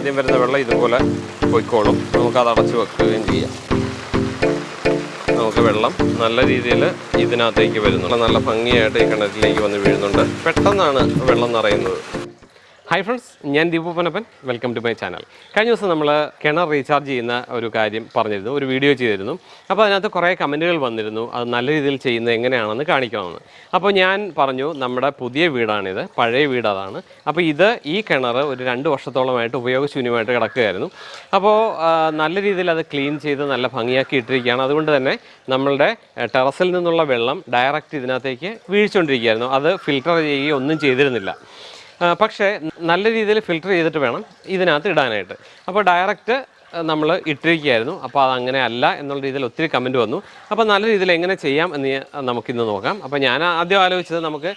ആദ്യം വരുന്ന വെള്ളം ഇതുപോലെ പൊയ്ക്കോളും. നമുക്കത് അടച്ചു വെക്കുകയും ചെയ്യാം. നമുക്ക് വെള്ളം നല്ല രീതിയിൽ ഇതിനകത്തേക്ക് വരുന്നുണ്ട്. നല്ല ഭംഗിയായിട്ട് ഈ കിണറ്റിലേക്ക് വന്ന് വീഴുന്നുണ്ട്. പെട്ടെന്നാണ് വെള്ളം നിറയുന്നത്. ഹായ് ഫ്രണ്ട്സ് ഞാൻ Deepu Ponappan welcome to my channel കഴിഞ്ഞ ദിവസം നമ്മൾ കിണർ റീചാർജ് ചെയ്യുന്ന ഒരു കാര്യം പറഞ്ഞിരുന്നു ഒരു വീഡിയോ ചെയ്തിരുന്നു. അപ്പോൾ അതിനകത്ത് കുറേ കമന്റുകൾ വന്നിരുന്നു അത് നല്ല രീതിയിൽ ചെയ്യുന്നത് എങ്ങനെയാണെന്ന് കാണിക്കണമെന്ന് അപ്പോൾ ഞാൻ പറഞ്ഞു നമ്മുടെ പുതിയ വീടാണിത് പഴയ വീട് അതാണ്. അപ്പോൾ ഇത് ഈ കിണർ ഒരു രണ്ട് വർഷത്തോളമായിട്ട് ഉപയോഗശൂന്യമായിട്ട് കിടക്കുകയായിരുന്നു. അപ്പോൾ നല്ല രീതിയിൽ അത് ക്ലീൻ ചെയ്ത് നല്ല ഭംഗിയാക്കി ഇട്ടിരിക്കുകയാണ്. അതുകൊണ്ട് തന്നെ നമ്മളുടെ ടെറസിൽ നിന്നുള്ള വെള്ളം ഡയറക്റ്റ് ഇതിനകത്തേക്ക് വീഴ്ചുകൊണ്ടിരിക്കുകയായിരുന്നു അത് ഫിൽട്ടർ ചെയ്യുകയോ ഒന്നും ചെയ്തിരുന്നില്ല. പക്ഷേ നല്ല രീതിയിൽ ഫിൽട്ടർ ചെയ്തിട്ട് വേണം ഇതിനകത്ത് ഇടാനായിട്ട്. അപ്പോൾ ഡയറക്റ്റ് നമ്മൾ ഇട്ടിരിക്കുകയായിരുന്നു. അപ്പോൾ അത് അങ്ങനെ അല്ല എന്നുള്ള രീതിയിൽ ഒത്തിരി കമന്റ് വന്നു. അപ്പോൾ നല്ല രീതിയിൽ എങ്ങനെ ചെയ്യാം എന്ന് നമുക്കിന്ന് നോക്കാം. അപ്പോൾ ഞാൻ ആദ്യം ആലോചിച്ചത് നമുക്ക്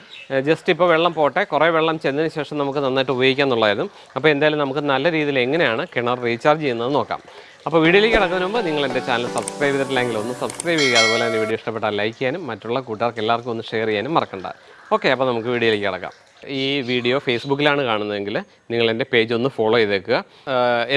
ജസ്റ്റ് ഇപ്പോൾ വെള്ളം പോട്ടെ. കുറേ വെള്ളം ചെന്നതിന് ശേഷം നമുക്ക് നന്നായിട്ട് ഉപയോഗിക്കാം എന്നുള്ളതായിരുന്നു. അപ്പോൾ എന്തായാലും നമുക്ക് നല്ല രീതിയിൽ എങ്ങനെയാണ് കിണർ റീചാർജ് ചെയ്യുന്നത് നോക്കാം. അപ്പോൾ വീഡിയോയിലേക്ക് കിടക്കുന്നതിന് മുമ്പ് നിങ്ങൾ എന്റെ ചാനൽ സബ്സ്ക്രൈബ് ചെയ്തിട്ടില്ലെങ്കിൽ ഒന്ന് സബ്സ്ക്രൈബ് ചെയ്യുക. അതുപോലെ തന്നെ വീഡിയോ ഇഷ്ടപ്പെട്ടാൽ ലൈക്ക് ചെയ്യാനും മറ്റുള്ള കൂട്ടുകാർക്ക് എല്ലാവർക്കും ഒന്ന് ഷെയർ ചെയ്യാനും മറക്കണ്ട. ഓക്കെ അപ്പോൾ നമുക്ക് വീഡിയോയിലേക്ക് കിടക്കാം. ഈ വീഡിയോ ഫേസ്ബുക്കിലാണ് കാണുന്നതെങ്കിൽ നിങ്ങൾ എന്റെ പേജ് ഒന്ന് ഫോളോ ചെയ്തേക്കുക.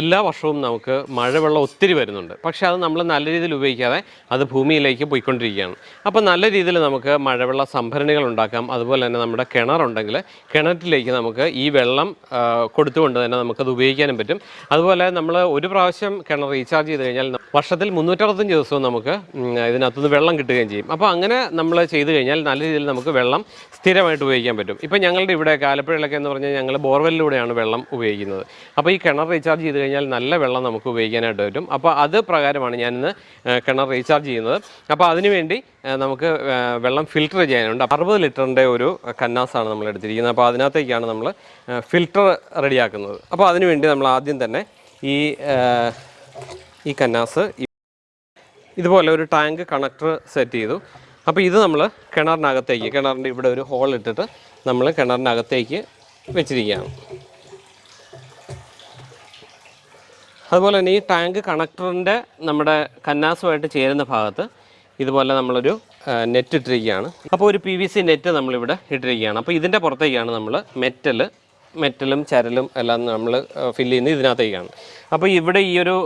എല്ലാ വർഷവും നമുക്ക് മഴവെള്ളം ഒത്തിരി വരുന്നുണ്ട്. പക്ഷേ അത് നമ്മൾ നല്ല രീതിയിൽ ഉപയോഗിക്കാതെ അത് ഭൂമിയിലേക്ക് പോയിക്കൊണ്ടിരിക്കുകയാണ്. അപ്പോൾ നല്ല രീതിയിൽ നമുക്ക് മഴവെള്ള സംഭരണികൾ ഉണ്ടാക്കാം. അതുപോലെ തന്നെ നമ്മുടെ കിണറുണ്ടെങ്കിൽ കിണറ്റിലേക്ക് നമുക്ക് ഈ വെള്ളം കൊടുത്തുകൊണ്ട് തന്നെ നമുക്കത് ഉപയോഗിക്കാനും പറ്റും. അതുപോലെ നമ്മൾ ഒരു പ്രാവശ്യം കിണർ റീചാർജ് ചെയ്ത് കഴിഞ്ഞാൽ വർഷത്തിൽ മുന്നൂറ്ററുപത്തഞ്ച് ദിവസവും നമുക്ക് ഇതിനകത്തുനിന്ന് വെള്ളം കിട്ടുകയും ചെയ്യും. അപ്പോൾ അങ്ങനെ നമ്മൾ ചെയ്ത് കഴിഞ്ഞാൽ നല്ല രീതിയിൽ നമുക്ക് വെള്ളം സ്ഥിരമായിട്ട് ഉപയോഗിക്കാൻ പറ്റും. ഇപ്പോൾ ഞങ്ങളുടെ ഇവിടെ ആലപ്പുഴയിലൊക്കെ എന്ന് പറഞ്ഞാൽ ഞങ്ങൾ ബോർവെല്ലിലൂടെയാണ് വെള്ളം ഉപയോഗിക്കുന്നത്. അപ്പോൾ ഈ കിണർ റീചാർജ് ചെയ്ത് കഴിഞ്ഞാൽ നല്ല വെള്ളം നമുക്ക് ഉപയോഗിക്കാനായിട്ട് പറ്റും. അപ്പോൾ അത് പ്രകാരമാണ് ഞാൻ ഇന്ന് കിണർ റീചാർജ് ചെയ്യുന്നത്. അപ്പോൾ അതിനുവേണ്ടി നമുക്ക് വെള്ളം ഫിൽറ്റർ ചെയ്യാനുണ്ട്. അറുപത് ലിറ്ററിന്റെ ഒരു കന്നാസാണ് നമ്മൾ എടുത്തിരിക്കുന്നത്. അപ്പോൾ അതിനകത്തേക്കാണ് നമ്മൾ ഫിൽറ്റർ റെഡിയാക്കുന്നത്. അപ്പോൾ അതിനുവേണ്ടി നമ്മൾ ആദ്യം തന്നെ ഈ ഈ കന്നാസ് ഇതുപോലെ ഒരു ടാങ്ക് കണക്ടർ സെറ്റ് ചെയ്തു. അപ്പോൾ ഇത് നമ്മൾ കിണറിനകത്തേക്ക് കിണറിന്റെ ഇവിടെ ഒരു ഹോൾ ഇട്ടിട്ട് നമ്മൾ കിണറിനകത്തേക്ക് വെച്ചിരിക്കുകയാണ്. അതുപോലെ തന്നെ ഈ ടാങ്ക് കണക്ടറിന്റെ നമ്മുടെ കന്നാസുമായിട്ട് ചേരുന്ന ഭാഗത്ത് ഇതുപോലെ നമ്മളൊരു നെറ്റ് ഇട്ടിരിക്കുകയാണ്. അപ്പോൾ ഒരു പി വി സി നെറ്റ് നമ്മളിവിടെ ഇട്ടിരിക്കുകയാണ്. അപ്പോൾ ഇതിന്റെ പുറത്തേക്കാണ് നമ്മൾ മെറ്റൽ മെറ്റലും ചരലും എല്ലാം നമ്മൾ ഫില്ല് ചെയ്യുന്നത് ഇതിനകത്തേക്കാണ്. അപ്പോൾ ഇവിടെ ഈ ഒരു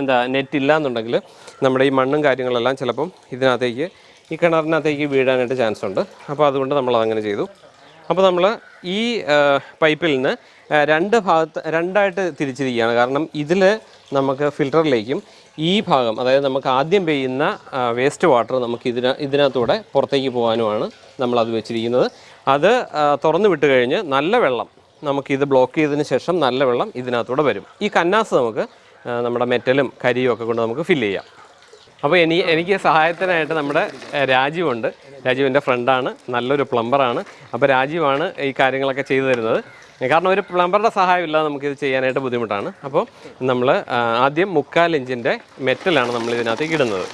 എന്താ നെറ്റ് ഇല്ല എന്നുണ്ടെങ്കിൽ നമ്മുടെ ഈ മണ്ണും കാര്യങ്ങളെല്ലാം ചിലപ്പം ഇതിനകത്തേക്ക് ഈ കിണറിനകത്തേക്ക് വീഴാനായിട്ട് ചാൻസ് ഉണ്ട്. അപ്പോൾ അതുകൊണ്ട് നമ്മൾ അതങ്ങനെ ചെയ്തു. അപ്പോൾ നമ്മൾ ഈ പൈപ്പിൽ നിന്ന് രണ്ട് ഭാഗത്ത് രണ്ടായിട്ട് തിരിച്ചിരിക്കുകയാണ്. കാരണം ഇതിൽ നമുക്ക് ഫിൽറ്ററിലേക്കും ഈ ഭാഗം അതായത് നമുക്ക് ആദ്യം പെയ്യുന്ന വേസ്റ്റ് വാട്ടർ നമുക്ക് ഇതിന ഇതിനകത്തൂടെ പുറത്തേക്ക് പോകാനുമാണ് നമ്മളത് വെച്ചിരിക്കുന്നത്. അത് തുറന്നു വിട്ട് കഴിഞ്ഞ് നല്ല വെള്ളം നമുക്കിത് ബ്ലോക്ക് ചെയ്തതിന് ശേഷം നല്ല വെള്ളം ഇതിനകത്തൂടെ വരും. ഈ കന്നാസ് നമുക്ക് നമ്മുടെ മെറ്റലും കരിയും ഒക്കെ കൊണ്ട് നമുക്ക് ഫില്ല് ചെയ്യാം. അപ്പോൾ എനി എനിക്ക് സഹായത്തിനായിട്ട് നമ്മുടെ രാജീവുണ്ട്. രാജീവ് എന്റെ ഫ്രണ്ടാണ് നല്ലൊരു പ്ലംബറാണ് അപ്പോൾ രാജീവാണ് ഈ കാര്യങ്ങളൊക്കെ ചെയ്തു തരുന്നത്. കാരണം ഒരു പ്ലംബറുടെ സഹായം ഇല്ലാതെ നമുക്കിത് ചെയ്യാനായിട്ട് ബുദ്ധിമുട്ടാണ്. അപ്പോൾ നമ്മൾ ആദ്യം മുക്കാൽ ഇഞ്ചിന്റെ മെറ്റലാണ് നമ്മൾ ഇതിനകത്തേക്ക് ഇടുന്നത്.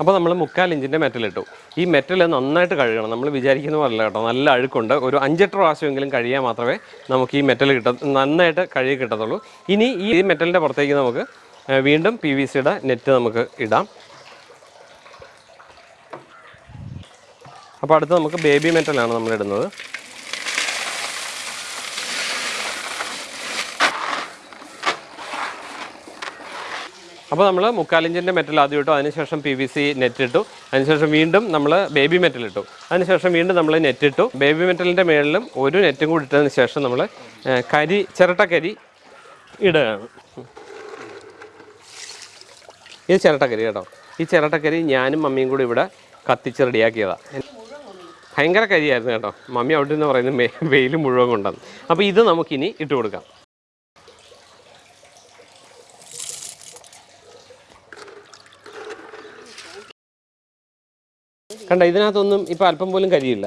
അപ്പോൾ നമ്മൾ മുക്കാൽ ഇഞ്ചിന്റെ മെറ്റൽ ഇട്ടു. ഈ മെറ്റൽ നന്നായിട്ട് കഴുകണം. നമ്മൾ വിചാരിക്കുന്ന പോലെ കേട്ടോ. നല്ല അഴുക്കുണ്ട്. ഒരു അഞ്ചെട്ട് പ്രാവശ്യമെങ്കിലും കഴിയാൻ മാത്രമേ നമുക്ക് ഈ മെറ്റൽ കിട്ട നന്നായിട്ട് കഴുകി കിട്ടത്തുള്ളൂ. ഇനി ഈ മെറ്റലിന്റെ പുറത്തേക്ക് നമുക്ക് വീണ്ടും പി വി സിയുടെ നെറ്റ് നമുക്ക് ഇടാം. അപ്പോൾ അടുത്ത് നമുക്ക് ബേബി മെറ്റലാണ് നമ്മൾ ഇടുന്നത്. അപ്പോൾ നമ്മൾ മുക്കാലിഞ്ചിന്റെ മെറ്റൽ ആദ്യം ഇട്ടു അതിനുശേഷം പി വി സി നെറ്റ് ഇട്ടു. അതിനുശേഷം വീണ്ടും നമ്മൾ ബേബി മെറ്റൽ ഇട്ടു. അതിനുശേഷം വീണ്ടും നമ്മൾ നെറ്റ് ഇട്ടു. ബേബി മെറ്റലിന്റെ മേളിലും ഒരു നെറ്റും കൂടി ഇട്ടതിന് ശേഷം നമ്മൾ കരി ചിരട്ടക്കരി ഇടുകയാണ്. ഇത് ചിരട്ടക്കരി കേട്ടോ. ഈ ചിരട്ടക്കരി ഞാനും മമ്മിയും കൂടി ഇവിടെ കത്തിച്ച് റെഡിയാക്കിയതാണ് ഭയങ്കര കരിയായിരുന്നു കേട്ടോ. മമ്മി അവിടെ നിന്ന് പറയുന്നത് വെയിൽ മുഴുവൻ കൊണ്ടുവന്നു. അപ്പോൾ ഇത് നമുക്കിനി ഇട്ട് കൊടുക്കാം. കണ്ട ഇതിനകത്തൊന്നും ഇപ്പോൾ അല്പം പോലും കരിയില്ല.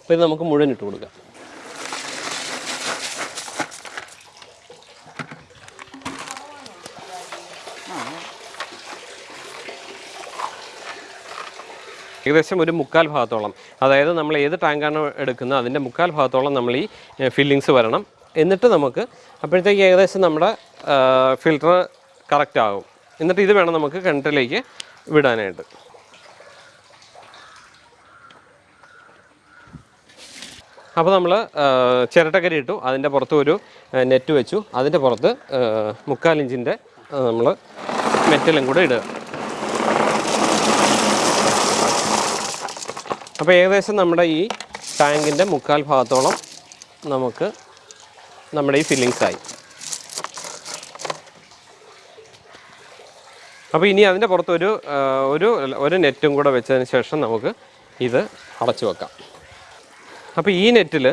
അപ്പോൾ ഇത് നമുക്ക് മുഴുവൻ ഇട്ട് കൊടുക്കാം. ഏകദേശം ഒരു മുക്കാൽ ഭാഗത്തോളം അതായത് നമ്മൾ ഏത് ടാങ്കാണ് എടുക്കുന്നത് അതിന്റെ മുക്കാൽ ഭാഗത്തോളം നമ്മൾ ഈ ഫില്ലിങ്സ് വരണം. എന്നിട്ട് നമുക്ക് അപ്പോഴത്തേക്ക് ഏകദേശം നമ്മുടെ ഫിൽറ്റർ കറക്റ്റ് ആകും. എന്നിട്ട് ഇത് വേണം നമുക്ക് കിണറ്റിലേക്ക് വിടാനായിട്ട്. അപ്പോൾ നമ്മൾ ചിരട്ടക്കരി ഇട്ടു. അതിന്റെ പുറത്ത് ഒരു നെറ്റ് വെച്ചു. അതിന്റെ പുറത്ത് മുക്കാലിഞ്ചിന്റെ നമ്മൾ മെറ്റലും കൂടെ ഇടുക. അപ്പോൾ ഏകദേശം നമ്മുടെ ഈ ടാങ്കിന്റെ മുക്കാൽ ഭാഗത്തോളം നമുക്ക് നമ്മുടെ ഈ ഫില്ലിങ്സ് ആയി. അപ്പോൾ ഇനി അതിന്റെ പുറത്ത് ഒരു ഒരു ഒരു നെറ്റും കൂടെ വെച്ചതിന് ശേഷം നമുക്ക് ഇത് അടച്ചു വെക്കാം. അപ്പോൾ ഈ നെറ്റിൽ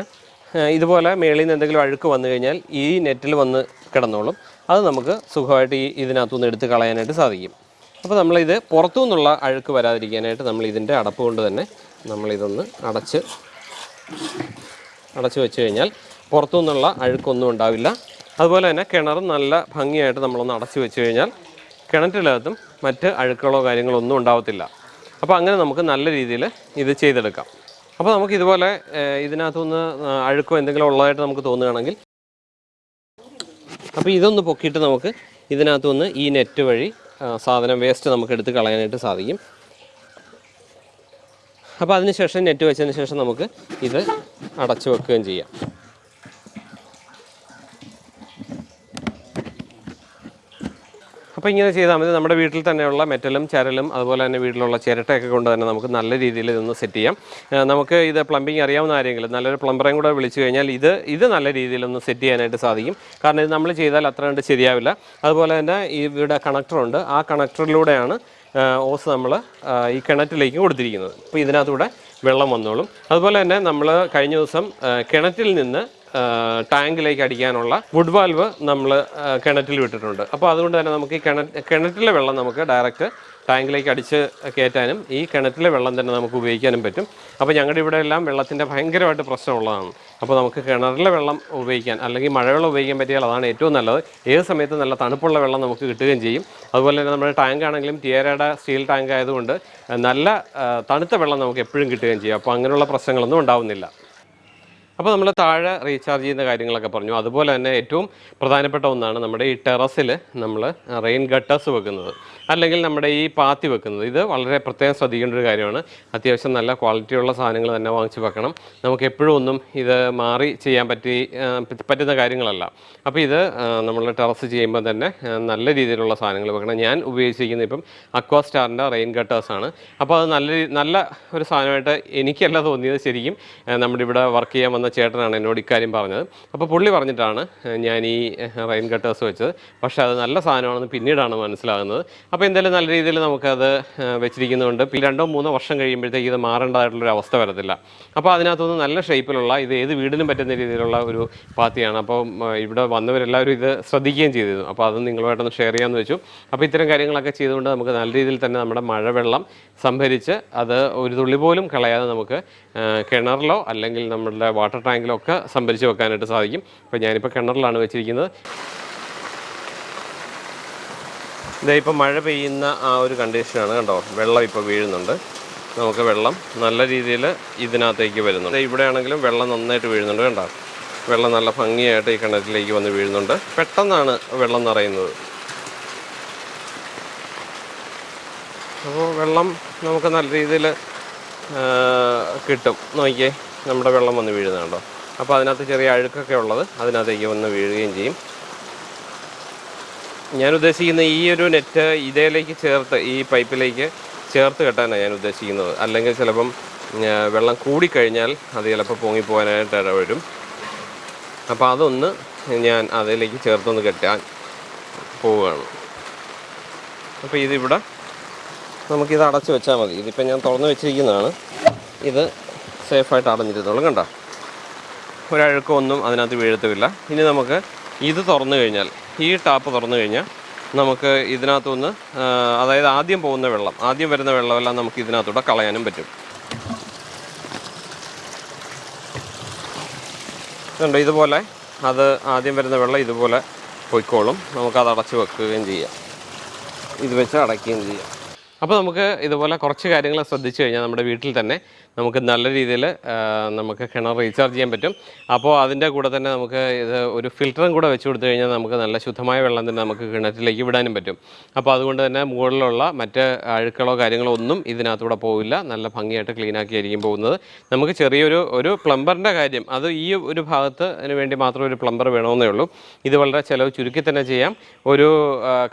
ഇതുപോലെ മേളിൽ നിന്ന് എന്തെങ്കിലും അഴുക്ക് വന്നു കഴിഞ്ഞാൽ ഈ നെറ്റിൽ വന്ന് കിടന്നോളും. അത് നമുക്ക് സുഖമായിട്ട് ഈ ഇതിനകത്തുനിന്ന് എടുത്ത് കളയാനായിട്ട് സാധിക്കും. അപ്പോൾ നമ്മളിത് പുറത്തു നിന്നുള്ള അഴുക്ക് വരാതിരിക്കാനായിട്ട് നമ്മൾ ഇതിന്റെ അടപ്പ് കൊണ്ട് തന്നെ നമ്മളിതൊന്ന് അടച്ച് അടച്ചു വെച്ച് കഴിഞ്ഞാൽ പുറത്തു നിന്നുള്ള അഴുക്കൊന്നും ഉണ്ടാവില്ല. അതുപോലെ തന്നെ കിണർ നല്ല ഭംഗിയായിട്ട് നമ്മളൊന്ന് അടച്ചു വെച്ച് കഴിഞ്ഞാൽ കിണറ്റിനകത്തും മറ്റ് അഴുക്കുകളോ കാര്യങ്ങളോ ഒന്നും ഉണ്ടാവത്തില്ല. അപ്പോൾ അങ്ങനെ നമുക്ക് നല്ല രീതിയിൽ ഇത് ചെയ്തെടുക്കാം. അപ്പോൾ നമുക്ക് ഇതുപോലെ ഇതിനകത്തുനിന്ന് അഴുക്കോ എന്തെങ്കിലും ഉള്ളതായിട്ട് നമുക്ക് തോന്നുകയാണെങ്കിൽ അപ്പോൾ ഇതൊന്ന് പൊക്കിയിട്ട് നമുക്ക് ഇതിനകത്തുനിന്ന് ഈ നെറ്റ് വഴി സാധനം വേസ്റ്റ് നമുക്ക് എടുത്ത് കളയാനായിട്ട് സാധിക്കും. അപ്പോൾ അതിനുശേഷം നെറ്റ് വെച്ചതിന് ശേഷം നമുക്ക് ഇത് അടച്ചു വെക്കുകയും ചെയ്യാം. അപ്പോൾ ഇങ്ങനെ ചെയ്താൽ മതി. നമ്മുടെ വീട്ടിൽ തന്നെയുള്ള മെറ്റലും ചരലും അതുപോലെ തന്നെ വീട്ടിലുള്ള ചിരട്ടയൊക്കെ കൊണ്ട് തന്നെ നമുക്ക് നല്ല രീതിയിൽ ഇതൊന്ന് സെറ്റ് ചെയ്യാം. നമുക്ക് ഇത് പ്ലംബിംഗ് അറിയാവുന്ന ആരെങ്കിലും നല്ലൊരു പ്ലംബറേയും കൂടെ വിളിച്ചു കഴിഞ്ഞാൽ ഇത് ഇത് നല്ല രീതിയിലൊന്ന് സെറ്റ് ചെയ്യാനായിട്ട് സാധിക്കും. കാരണം ഇത് നമ്മൾ ചെയ്താൽ അത്ര കണ്ട് ശരിയാവില്ല. അതുപോലെ തന്നെ ഇവിടെ കണക്ടറുണ്ട് ആ കണക്ടറിലൂടെയാണ് ഓസ് നമ്മൾ ഈ കിണറ്റിലേക്ക് കൊടുത്തിരിക്കുന്നത്. അപ്പോൾ ഇതിനകത്തൂടെ വെള്ളം വന്നോളും. അതുപോലെ തന്നെ നമ്മൾ കഴിഞ്ഞ ദിവസം കിണറ്റിൽ നിന്ന് ടാങ്കിലേക്ക് അടിക്കാനുള്ള വുഡ് വാൽവ് നമ്മൾ കിണറ്റിൽ വിട്ടിട്ടുണ്ട്. അപ്പോൾ അതുകൊണ്ട് തന്നെ നമുക്ക് ഈ കിണറ്റിലെ വെള്ളം നമുക്ക് ഡയറക്റ്റ് ടാങ്കിലേക്ക് അടിച്ച് കയറ്റാനും ഈ കിണറ്റിലെ വെള്ളം തന്നെ നമുക്ക് ഉപയോഗിക്കാനും പറ്റും. അപ്പോൾ ഞങ്ങളുടെ ഇവിടെ എല്ലാം വെള്ളത്തിന്റെ ഭയങ്കരമായിട്ട് പ്രശ്നമുള്ളതാണ്. അപ്പോൾ നമുക്ക് കിണറിലെ വെള്ളം ഉപയോഗിക്കാൻ അല്ലെങ്കിൽ മഴവെള്ളം ഉപയോഗിക്കാൻ പറ്റിയാൽ അതാണ് ഏറ്റവും നല്ലത്. ഏത് സമയത്തും നല്ല തണുപ്പുള്ള വെള്ളം നമുക്ക് കിട്ടുകയും ചെയ്യും. അതുപോലെ തന്നെ നമ്മുടെ ടാങ്ക് ആണെങ്കിലും ടിയറയുടെ സ്റ്റീൽ ടാങ്ക് ആയതുകൊണ്ട് നല്ല തണുത്ത വെള്ളം നമുക്ക് എപ്പോഴും കിട്ടുകയും ചെയ്യും. അപ്പോൾ അങ്ങനെയുള്ള പ്രശ്നങ്ങളൊന്നും ഉണ്ടാവുന്നില്ല. അപ്പോൾ നമ്മൾ താഴെ റീചാർജ് ചെയ്യുന്ന കാര്യങ്ങളൊക്കെ പറഞ്ഞു. അതുപോലെ തന്നെ ഏറ്റവും പ്രധാനപ്പെട്ട ഒന്നാണ് നമ്മുടെ ഈ ടെറസിൽ നമ്മൾ റെയിൻ ഗട്ടേഴ്സ് വെക്കുന്നത്. അല്ലെങ്കിൽ നമ്മുടെ ഈ പാത്തി വെക്കുന്നത്. ഇത് വളരെ പ്രത്യേകം ശ്രദ്ധിക്കേണ്ട ഒരു കാര്യമാണ്. അത്യാവശ്യം നല്ല ക്വാളിറ്റിയുള്ള സാധനങ്ങൾ തന്നെ വാങ്ങിച്ച് വെക്കണം. നമുക്ക് എപ്പോഴും ഒന്നും ഇത് മാറി ചെയ്യാൻ പറ്റി പറ്റുന്ന കാര്യങ്ങളല്ല. അപ്പോൾ ഇത് നമ്മൾ ടെറസ് ചെയ്യുമ്പോൾ തന്നെ നല്ല രീതിയിലുള്ള സാധനങ്ങൾ വെക്കണം. ഞാൻ ഉപയോഗിച്ചിരിക്കുന്നത് ഇപ്പം അക്വാ സ്റ്റാറിന്റെ റെയിൻ ഗട്ടേഴ്സാണ് അപ്പോൾ അത് നല്ല നല്ല ഒരു സാധനമായിട്ട് എനിക്കല്ല തോന്നിയത് ശരിക്കും നമ്മുടെ ഇവിടെ വർക്ക് ചെയ്യാൻ വന്ന ചേട്ടനാണ് എന്നോട് ഇക്കാര്യം പറഞ്ഞത്. അപ്പോൾ പുള്ളി പറഞ്ഞിട്ടാണ് ഞാൻ ഈ റെയിൻ കട്ടേഴ്സ് വെച്ചത്. പക്ഷേ അത് നല്ല സാധനമാണെന്ന് പിന്നീടാണ് മനസ്സിലാകുന്നത്. അപ്പോൾ എന്തായാലും നല്ല രീതിയിൽ നമുക്കത് വെച്ചിരിക്കുന്നതുകൊണ്ട് രണ്ടോ മൂന്നോ വർഷം കഴിയുമ്പോഴത്തേക്ക് ഇത് മാറേണ്ടതായിട്ടുള്ളൊരു അവസ്ഥ വരത്തില്ല. അപ്പോൾ അതിനകത്തുനിന്ന് നല്ല ഷേപ്പിലുള്ള ഇത് ഏത് വീടിനും പറ്റുന്ന രീതിയിലുള്ള ഒരു പാത്തിയാണ്. അപ്പോൾ ഇവിടെ വന്നവരെല്ലാവരും ഇത് ശ്രദ്ധിക്കുകയും ചെയ്തിരുന്നു. അപ്പോൾ അത് നിങ്ങളുമായിട്ടൊന്ന് ഷെയർ ചെയ്യാമെന്ന് വെച്ചു. അപ്പോൾ ഇത്തരം കാര്യങ്ങളൊക്കെ ചെയ്തുകൊണ്ട് നമുക്ക് നല്ല രീതിയിൽ തന്നെ നമ്മുടെ മഴവെള്ളം സംഭരിച്ച് അത് ഒരു തുള്ളി പോലും കളയാതെ നമുക്ക് കിണറിലോ അല്ലെങ്കിൽ നമ്മുടെ വാട്ടർ ടാങ്കിലോ ഒക്കെ സംഭരിച്ച് വെക്കാനായിട്ട് സാധിക്കും. അപ്പോൾ ഞാനിപ്പോൾ കിണറിലാണ് വെച്ചിരിക്കുന്നത്. ഇതേ ഇപ്പോൾ മഴ പെയ്യുന്ന ആ ഒരു കണ്ടീഷനാണ് കണ്ടോ? വെള്ളം ഇപ്പോൾ വീഴുന്നുണ്ട്. നമുക്ക് വെള്ളം നല്ല രീതിയിൽ ഇതിനകത്തേക്ക് വരുന്നുണ്ട്. ദേ ഇവിടെ ആണെങ്കിലും വെള്ളം നന്നായിട്ട് വീഴുന്നുണ്ട് കണ്ടോ? വെള്ളം നല്ല ഭംഗിയായിട്ട് ഈ കിണറ്റിലേക്ക് വന്ന് വീഴുന്നുണ്ട്. പെട്ടെന്നാണ് വെള്ളം നിറയുന്നത്. അപ്പോൾ വെള്ളം നമുക്ക് നല്ല രീതിയിൽ കിട്ടും. നോക്കിയേ. നമ്മുടെ വെള്ളം വന്ന് വീഴുന്നുണ്ടോ അപ്പോൾ അതിനകത്ത് ചെറിയ അഴുക്കൊക്കെ ഉള്ളത് അതിനകത്തേക്ക് വന്ന് വീഴുകയും ചെയ്യും. ഞാൻ ഉദ്ദേശിക്കുന്ന ഈ ഒരു നെറ്റ് ഇതേലേക്ക് ചേർത്ത് ഈ പൈപ്പിലേക്ക് ചേർത്ത് കെട്ടാനാണ് ഞാൻ ഉദ്ദേശിക്കുന്നത്. അല്ലെങ്കിൽ ചിലപ്പം വെള്ളം കൂടിക്കഴിഞ്ഞാൽ അത് ചിലപ്പോൾ പൊങ്ങിപ്പോകാനായിട്ട് ഇടവരും. അപ്പോൾ അതൊന്ന് ഞാൻ അതിലേക്ക് ചേർത്തൊന്ന് കെട്ടാൻ പോവുകയാണ്. അപ്പോൾ ഇതിവിടെ നമുക്കിത് അടച്ച് വെച്ചാൽ മതി. ഇതിപ്പോൾ ഞാൻ തുറന്ന് വെച്ചിരിക്കുന്നതാണ്. ഇത് സേഫായിട്ട് അടഞ്ഞിരുന്നോളും കണ്ടോ? ഒരഴുക്കോ ഒന്നും അതിനകത്ത് വീഴത്തുമില്ല. ഇനി നമുക്ക് ഇത് തുറന്നു കഴിഞ്ഞാൽ ഈ ടാപ്പ് തുറന്നു കഴിഞ്ഞാൽ നമുക്ക് ഇതിനകത്തുനിന്ന് അതായത് ആദ്യം പോകുന്ന വെള്ളം ആദ്യം വരുന്ന വെള്ളമെല്ലാം നമുക്ക് ഇതിനകത്തൂടെ കളയാനും പറ്റും. ഇതുണ്ട് ഇതുപോലെ അത് ആദ്യം വരുന്ന വെള്ളം ഇതുപോലെ പൊയ്ക്കോളും. നമുക്കത് അടച്ച് വെക്കുകയും ചെയ്യാം. ഇത് വെച്ച് അടയ്ക്കുകയും ചെയ്യാം. അപ്പോൾ നമുക്ക് ഇതുപോലെ കുറച്ച് കാര്യങ്ങൾ ശ്രദ്ധിച്ചു കഴിഞ്ഞാൽ നമ്മുടെ വീട്ടിൽ തന്നെ നമുക്ക് നല്ല രീതിയിൽ നമുക്ക് കിണർ റീചാർജ് ചെയ്യാൻ പറ്റും. അപ്പോൾ അതിന്റെ കൂടെ തന്നെ നമുക്ക് ഇത് ഒരു ഫിൽറ്ററും കൂടെ വെച്ച് കൊടുത്തു കഴിഞ്ഞാൽ നമുക്ക് നല്ല ശുദ്ധമായ വെള്ളം തന്നെ നമുക്ക് കിണറ്റിലേക്ക് വിടാനും പറ്റും. അപ്പോൾ അതുകൊണ്ട് തന്നെ മുകളിലുള്ള മറ്റ് അഴുക്കളോ കാര്യങ്ങളോ ഒന്നും ഇതിനകത്തൂടെ പോവില്ല. നല്ല ഭംഗിയായിട്ട് ക്ലീൻ ആയിരിക്കും പോകുന്നത്. നമുക്ക് ചെറിയൊരു ഒരു പ്ലംബറിന്റെ കാര്യം അത് ഈ ഒരു ഭാഗത്ത് വേണ്ടി മാത്രം ഒരു പ്ലംബർ വേണമെന്നേ ഉള്ളൂ. ഇത് വളരെ ചിലവ് ചുരുക്കി തന്നെ ചെയ്യാം. ഒരു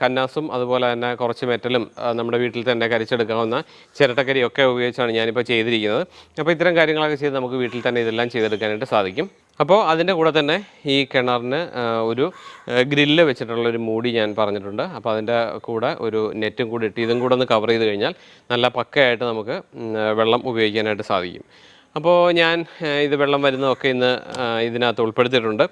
കന്നാസും അതുപോലെ തന്നെ കുറച്ച് മെറ്റലും നമ്മുടെ വീട്ടിൽ തന്നെ കരിച്ചെടുക്കാവുന്ന ചിരട്ടക്കരിയൊക്കെ ഉപയോഗിച്ചാണ് ഞാനിപ്പോൾ ചെയ്തിരിക്കുന്നത്. അപ്പോൾ ഇത്തരം കാര്യങ്ങളൊക്കെ ചെയ്ത് നമുക്ക് വീട്ടിൽ തന്നെ ഇതെല്ലാം ചെയ്തെടുക്കാനായിട്ട് സാധിക്കും. അപ്പോൾ അതിന്റെ കൂടെ തന്നെ ഈ കിണറിന് ഒരു ഗ്രില്ല് വെച്ചിട്ടുള്ള ഒരു മൂടി ഞാൻ പറഞ്ഞിട്ടുണ്ട്. അപ്പോൾ അതിന്റെ കൂടെ ഒരു നെറ്റും കൂടി ഇട്ട് ഇതും കൂടെ ഒന്ന് കവർ ചെയ്ത് കഴിഞ്ഞാൽ നല്ല പക്കയായിട്ട് നമുക്ക് വെള്ളം ഉപയോഗിക്കാനായിട്ട് സാധിക്കും. അപ്പോൾ ഞാൻ ഇത് വെള്ളം വരുന്നതൊക്കെ ഇന്ന് ഇതിനകത്ത് ഉൾപ്പെടുത്തിയിട്ടുണ്ട്.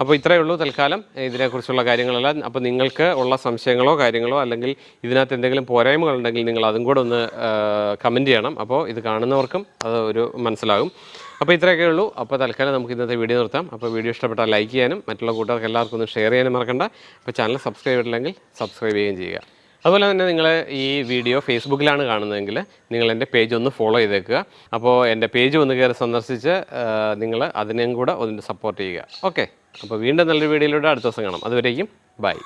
അപ്പോൾ ഇത്രയേ ഉള്ളൂ തൽക്കാലം. ഇതിനെക്കുറിച്ചുള്ള കാര്യങ്ങളെല്ലാം അപ്പോൾ നിങ്ങൾക്ക് ഉള്ള സംശയങ്ങളോ കാര്യങ്ങളോ അല്ലെങ്കിൽ ഇതിനകത്ത് എന്തെങ്കിലും പോരായ്മകളുണ്ടെങ്കിൽ നിങ്ങൾ അതും കൂടെ ഒന്ന് കമന്റ് ചെയ്യണം. അപ്പോൾ ഇത് കാണുന്നവർക്കും അത് ഒരു മനസ്സിലാകും. അപ്പോൾ ഇത്രയൊക്കെ ഉള്ളൂ. അപ്പോൾ തൽക്കാലം നമുക്ക് ഇന്നത്തെ വീഡിയോ നിർത്താം. അപ്പോൾ വീഡിയോ ഇഷ്ടപ്പെട്ടാൽ ലൈക്ക് ചെയ്യാനും മറ്റുള്ള കൂട്ടുകാർക്ക് എല്ലാവർക്കും ഒന്ന് ഷെയർ ചെയ്യാനും മറക്കണ്ട. അപ്പോൾ ചാനൽ സബ്സ്ക്രൈബ് ചെയ്തിട്ടില്ലെങ്കിൽ സബ്സ്ക്രൈബ് ചെയ്യുകയും ചെയ്യുക. അതുപോലെ തന്നെ നിങ്ങൾ ഈ വീഡിയോ ഫേസ്ബുക്കിലാണ് കാണുന്നതെങ്കിൽ നിങ്ങൾ എന്റെ പേജ് ഒന്ന് ഫോളോ ചെയ്തേക്കുക. അപ്പോൾ എന്റെ പേജ് ഒന്ന് കയറി സന്ദർശിച്ച് നിങ്ങൾ അതിനെയും കൂടെ ഒന്ന് സപ്പോർട്ട് ചെയ്യുക. ഓക്കെ അപ്പോൾ വീണ്ടും നല്ലൊരു വീഡിയോയിലൂടെ അടുത്ത ദിവസം കാണാം. അതുവരേക്കും ബൈ